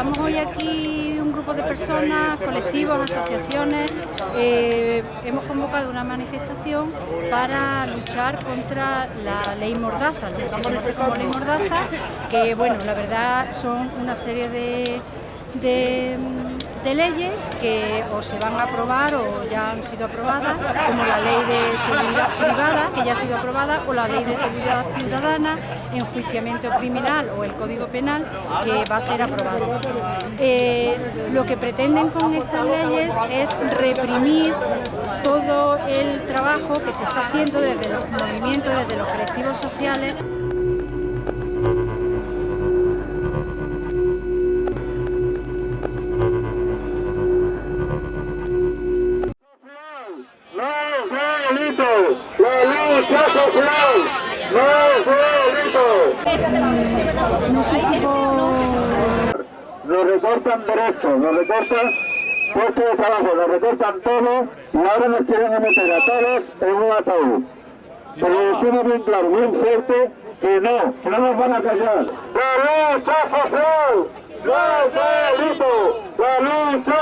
estamos hoy aquí un grupo de personas, colectivos, asociaciones, eh, hemos convocado una manifestación para luchar contra la ley Mordaza, lo que se conoce como ley Mordaza, que bueno, la verdad son una serie de de leyes que o se van a aprobar o ya han sido aprobadas, como la ley de seguridad privada, que ya ha sido aprobada, o la ley de seguridad ciudadana, enjuiciamiento criminal o el Código Penal, que va a ser aprobado. Eh, lo que pretenden con estas leyes es reprimir todo el trabajo que se está haciendo desde los movimientos, desde los colectivos sociales. Nos recortan derechos, nos recortan puestos de trabajo, nos recortan todo y ahora nos quieren meter a todos en un ataúd. Pero decimos bien claro, bien fuerte, que no, que no nos van a callar. ¡La lucha social! ¡No delito! ¡La lucha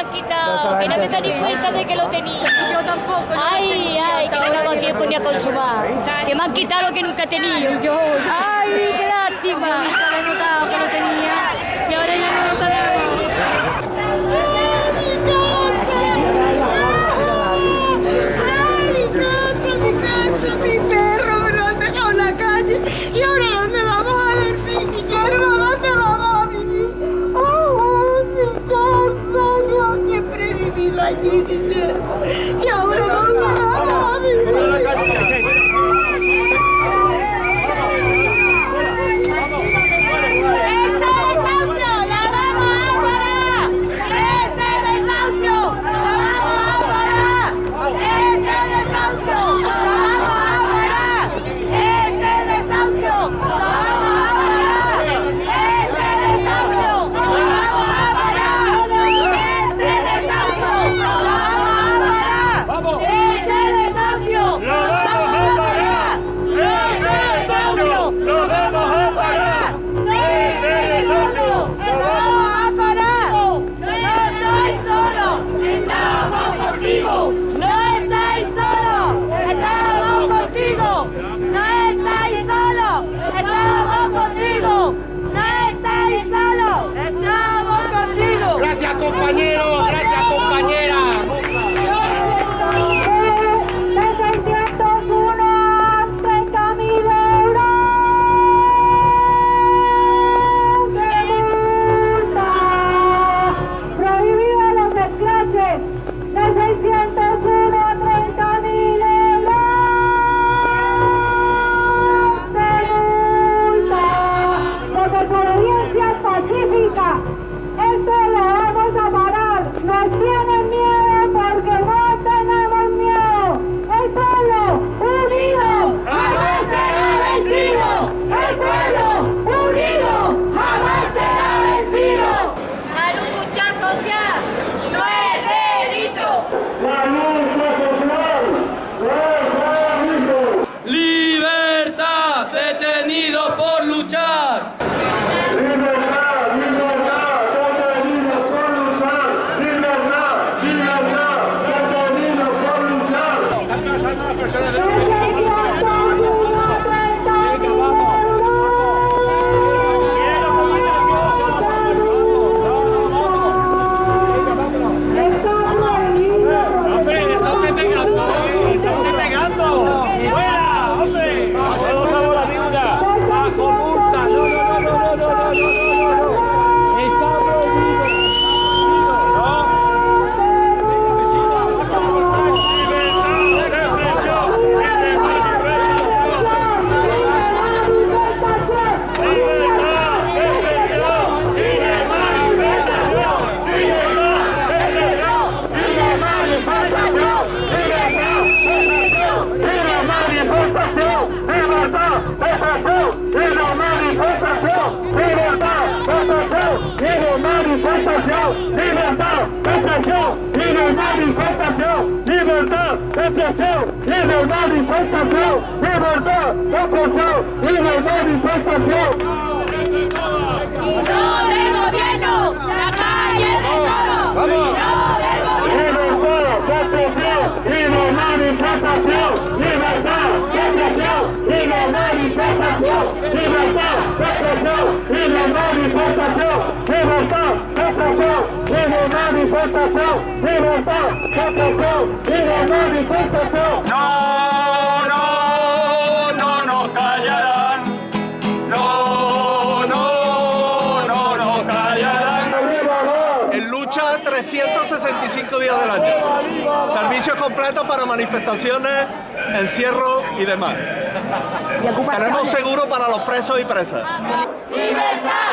han quitado, que no me da ni cuenta de que lo tenía. Yo tampoco. Ay, ay, que no me dado tiempo ni a consumar. Que me han quitado lo que nunca he tenido. Ay, qué lástima. Nunca he notado que lo tenía guys, yeah. na manifestação, libertar da opressão e na manifestação. manifestación, libertad, represión y la manifestación, libertad. Viva manifestação, libertar, captação, viva manifestação. Não, não, não nos callarán. No, no, no nos callarán. En lucha 365 días del año. Servicios completos para manifestaciones, encierro y demás. Tenemos seguro para los presos y presas. ¡Libertad!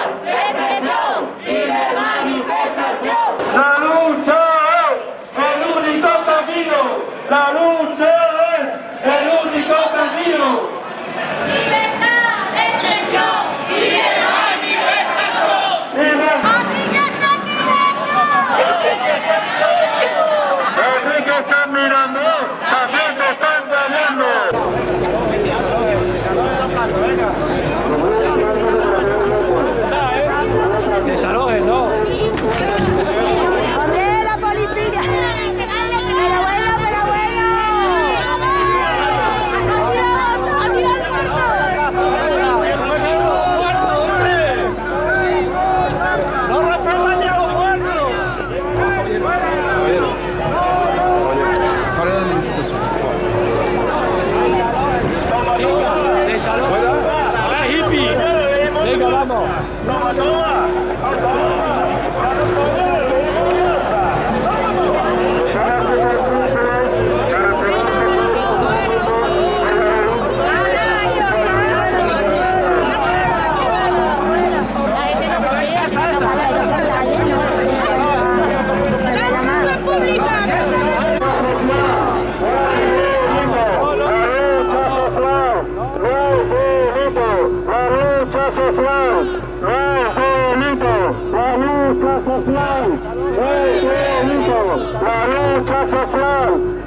Turkish Islam.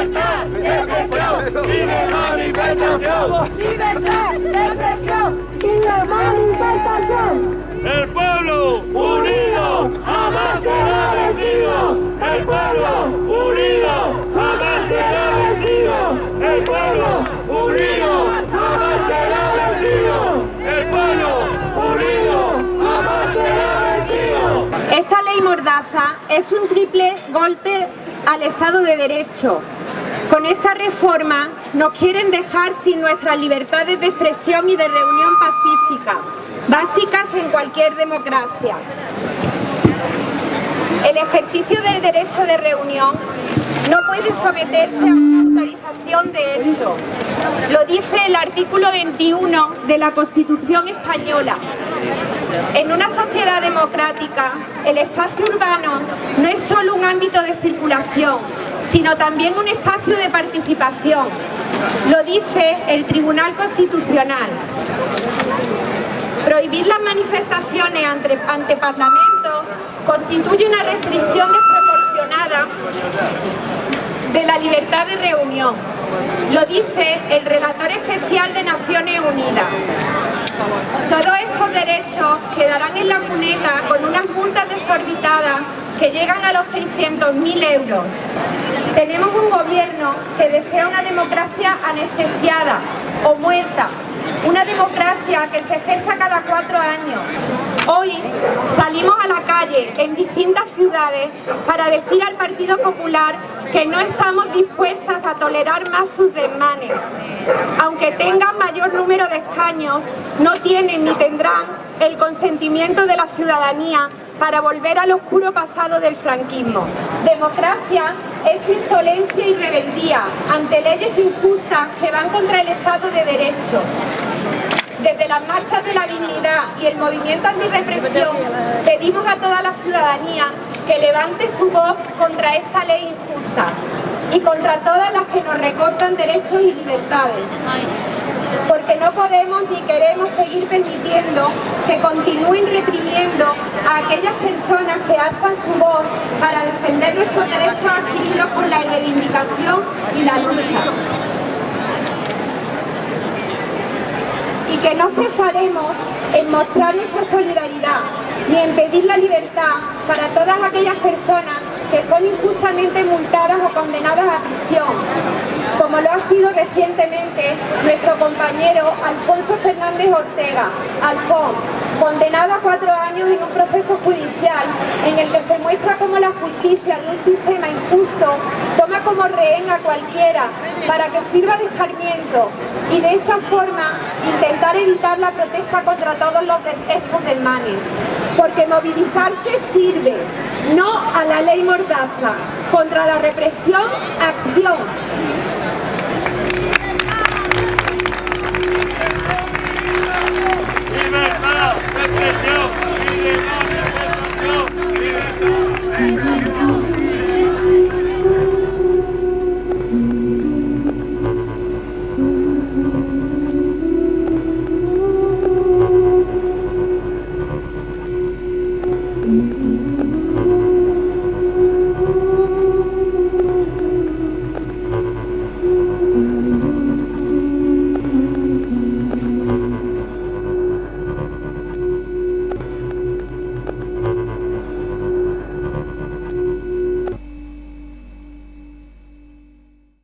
Libertad de expresión y de manifestación. Libertad de expresión y de manifestación. El pueblo unido jamás será vencido. El pueblo unido jamás será vencido. El pueblo unido jamás será vencido. El pueblo unido jamás será vencido. Esta ley Mordaza es un triple golpe al Estado de Derecho. Con esta reforma nos quieren dejar sin nuestras libertades de expresión y de reunión pacífica, básicas en cualquier democracia. El ejercicio del derecho de reunión no puede someterse a una autorización de hecho. Lo dice el artículo 21 de la Constitución Española. En una sociedad democrática, el espacio urbano no es solo un ámbito de circulación, sino también un espacio de participación. Lo dice el Tribunal Constitucional. Prohibir las manifestaciones ante, ante Parlamento constituye una restricción desproporcionada de la libertad de reunión. Lo dice el relator especial de Naciones Unidas. Todos estos derechos quedarán en la cuneta con unas multas desorbitadas que llegan a los 600.000 euros. Tenemos un gobierno que desea una democracia anestesiada o muerta, una democracia que se ejerza cada cuatro años. Hoy salimos a la calle en distintas ciudades para decir al Partido Popular que no estamos dispuestas a tolerar más sus desmanes. Aunque tengan mayor número de escaños, no tienen ni tendrán el consentimiento de la ciudadanía para volver al oscuro pasado del franquismo. Democracia es insolencia y rebeldía ante leyes injustas que van contra el Estado de Derecho. Desde las marchas de la dignidad y el movimiento antirrepresión pedimos a toda la ciudadanía que levante su voz contra esta ley injusta y contra todas las que nos recortan derechos y libertades. Porque no podemos ni queremos seguir permitiendo que continúen reprimiendo a aquellas personas que alzan su voz para defender nuestros derechos adquiridos con la reivindicación y la lucha. y que no cesaremos en mostrar nuestra solidaridad ni en pedir la libertad para todas aquellas personas que son injustamente multadas o condenadas a prisión, como lo ha sido recientemente nuestro compañero Alfonso Fernández Ortega, Alfón, condenado a cuatro años en un proceso judicial en el que se muestra cómo la justicia de un sistema injusto toma como rehén a cualquiera para que sirva de escarmiento y de esta forma intentar evitar la protesta contra todos los estos desmanes. Porque movilizarse sirve, no a la ley Mordaza. Contra la represión, acción. ¡Libertad! ¡Represión!